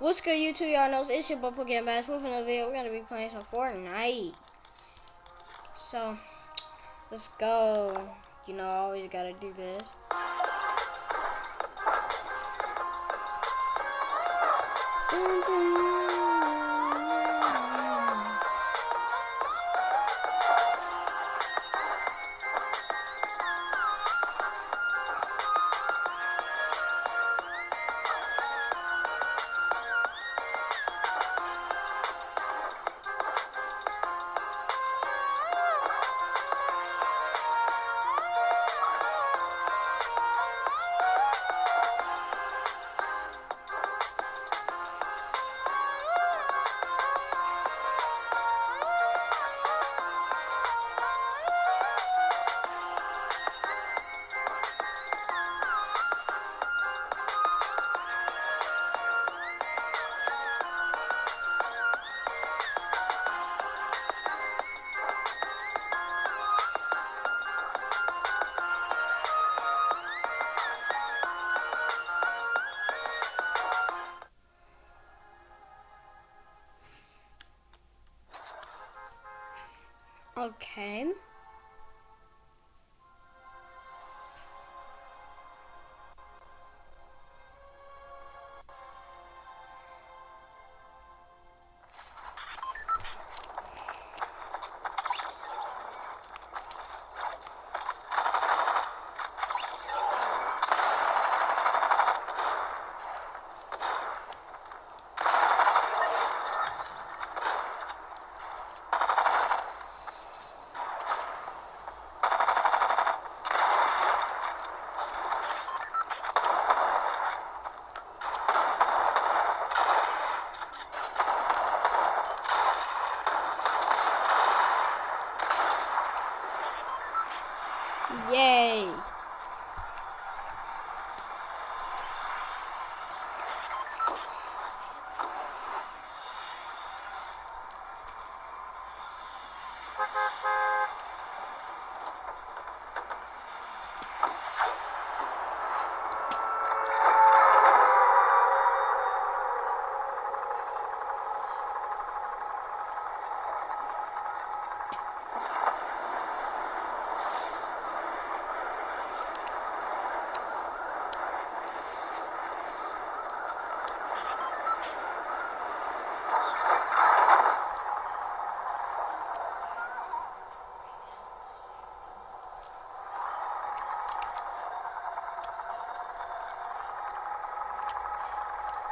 What's good, YouTube? Y'all know it's your boy Pokemon Bass. With another video, we're gonna be playing some Fortnite. So, let's go. You know, I always gotta do this. Dun, dun.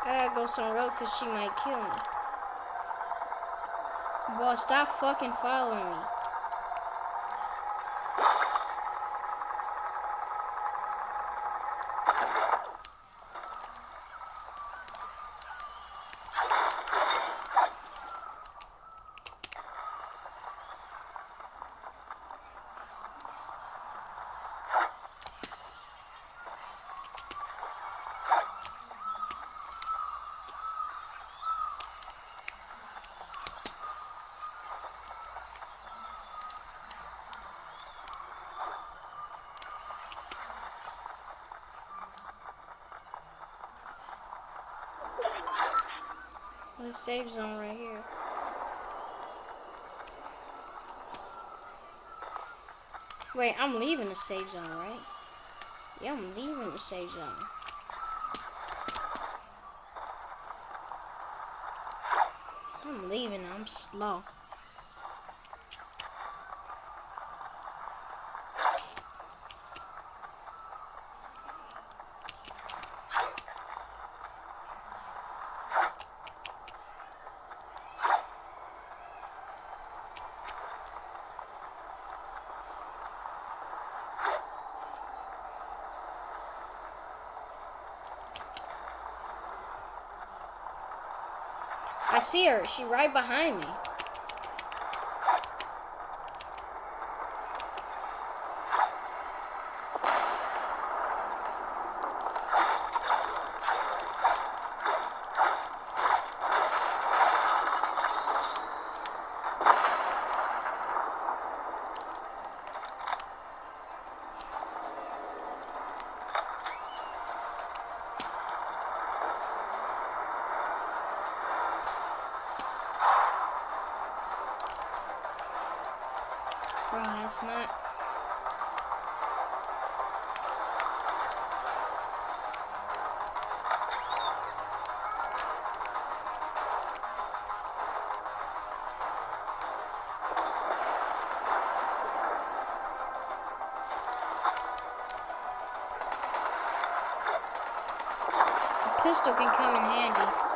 I gotta go some road because she might kill me. Boy, stop fucking following me. A safe zone right here. Wait, I'm leaving the safe zone, right? Yeah, I'm leaving the safe zone. I'm leaving. I'm slow. I see her. She right behind me. Pistol can come in handy.